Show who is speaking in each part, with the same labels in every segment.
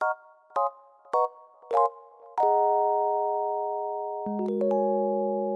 Speaker 1: Thank you.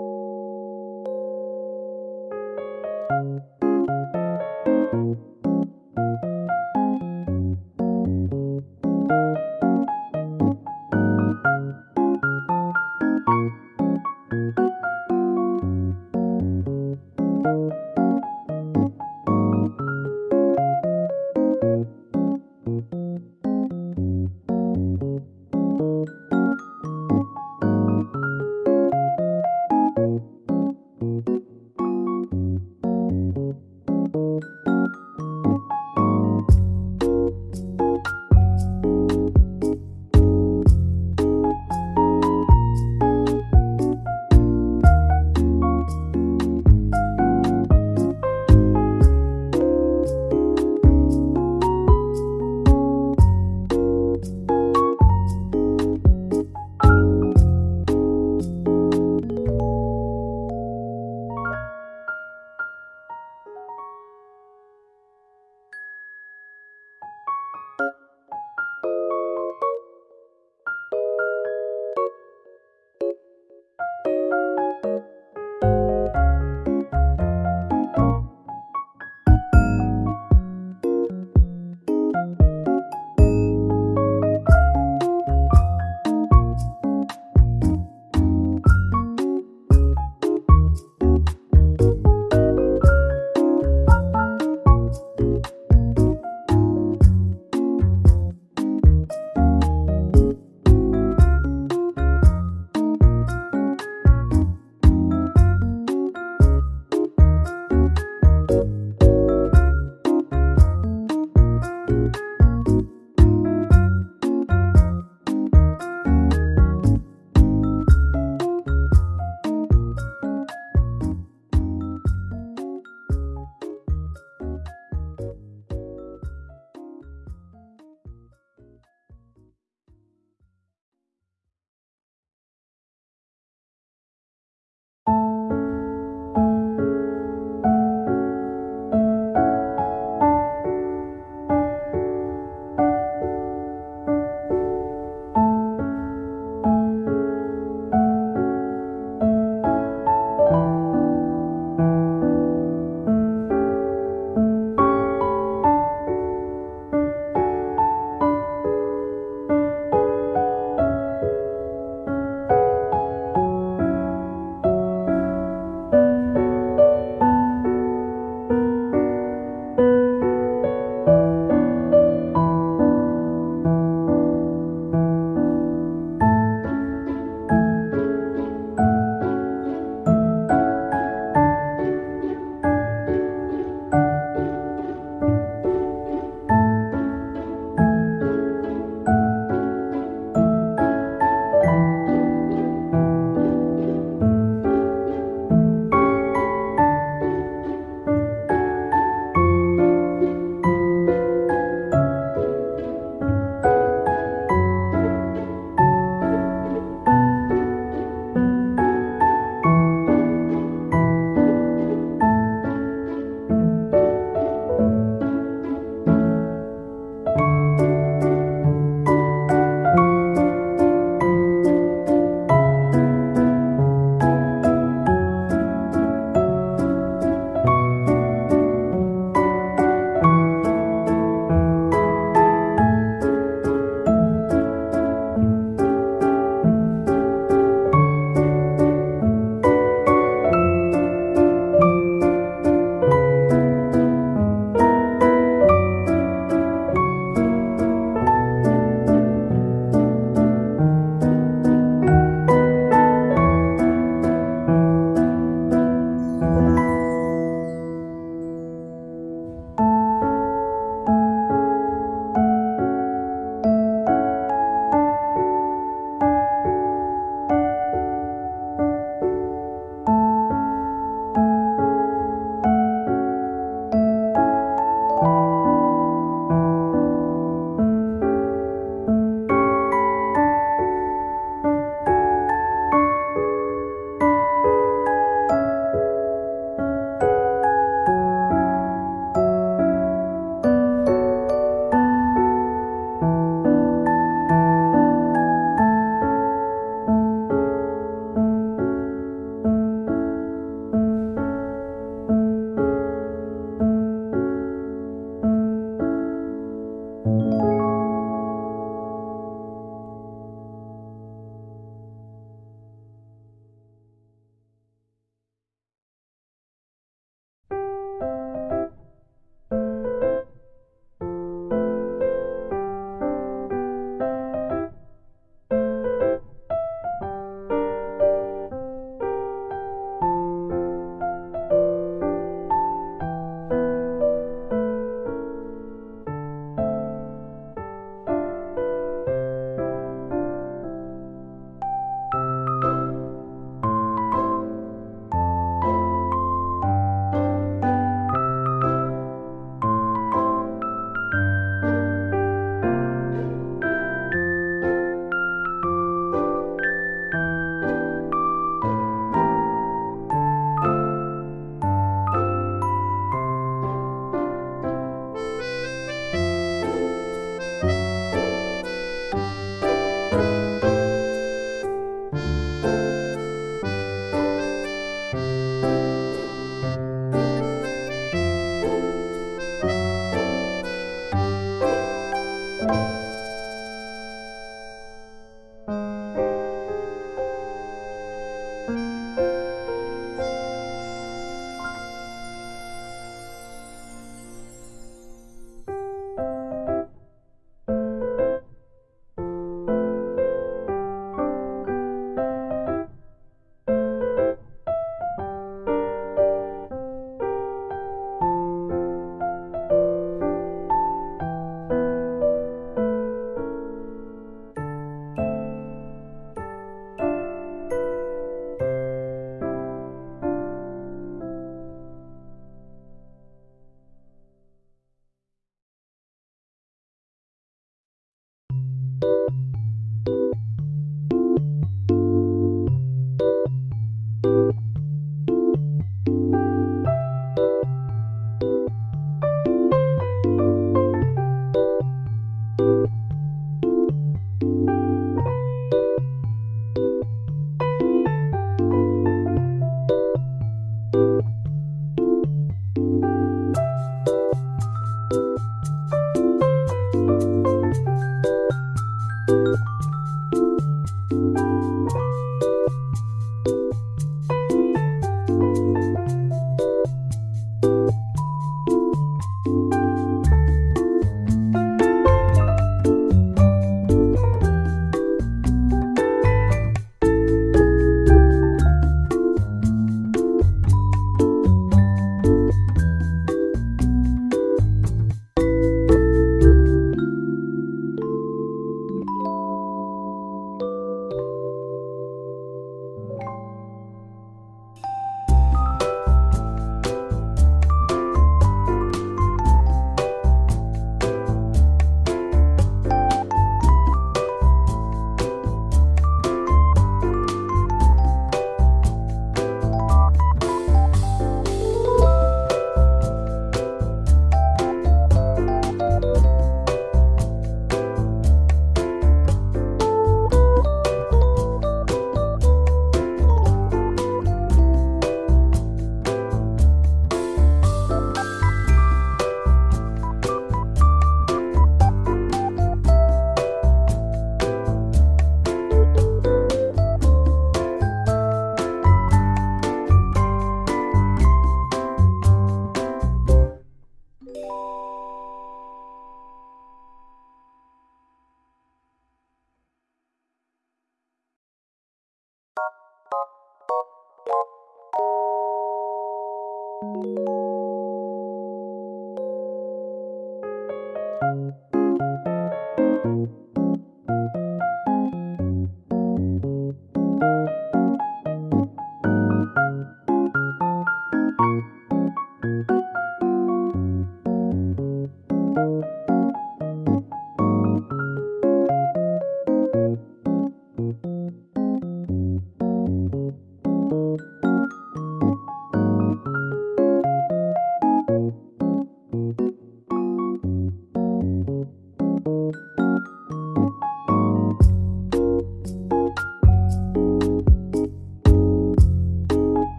Speaker 1: you